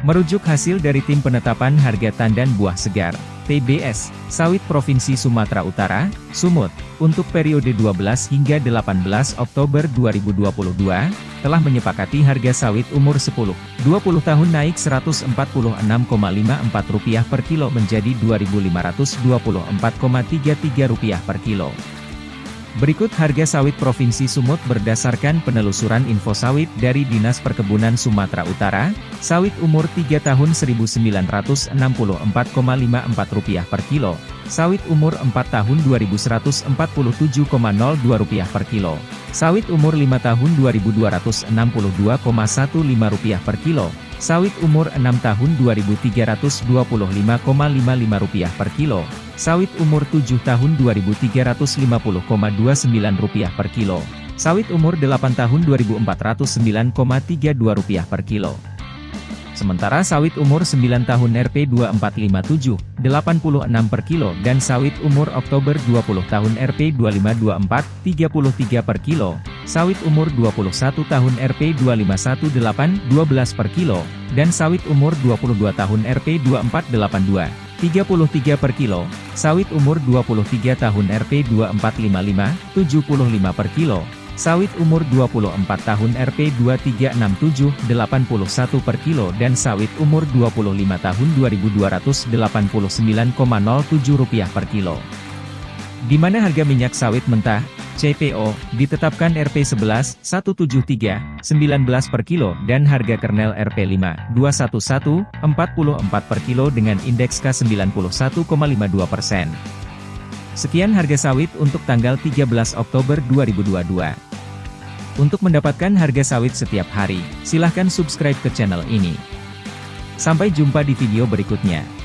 Merujuk hasil dari Tim Penetapan Harga Tandan Buah Segar, TBS, Sawit Provinsi Sumatera Utara, Sumut, untuk periode 12 hingga 18 Oktober 2022, telah menyepakati harga sawit umur 10, 20 tahun naik Rp146,54 per kilo menjadi Rp2.524,33 per kilo. Berikut harga sawit Provinsi Sumut berdasarkan penelusuran info sawit dari Dinas Perkebunan Sumatera Utara, sawit umur 3 tahun Rp1.964,54 per kilo, sawit umur 4 tahun Rp2.147,02 per kilo, sawit umur 5 tahun Rp2.262,15 per kilo, sawit umur 6 tahun Rp2.325,55 per kilo, sawit umur 7 tahun Rp2.350,29 per kilo, sawit umur 8 tahun Rp2.409,32 per kilo. Sementara sawit umur 9 tahun Rp2457, 86 per kilo dan sawit umur Oktober 20 tahun Rp2524, 33 per kilo, sawit umur 21 tahun Rp2518, 12 per kilo, dan sawit umur 22 tahun Rp2482. 33 per kilo, sawit umur 23 tahun Rp2455, 75 per kilo, sawit umur 24 tahun Rp2367, 81 per kilo dan sawit umur 25 tahun Rp2.289,07 per kilo. Di mana harga minyak sawit mentah, CPO, ditetapkan Rp11, 173, 19 per kilo dan harga kernel Rp5, 211, 44 per kilo dengan indeks K91,52 persen. Sekian harga sawit untuk tanggal 13 Oktober 2022. Untuk mendapatkan harga sawit setiap hari, silahkan subscribe ke channel ini. Sampai jumpa di video berikutnya.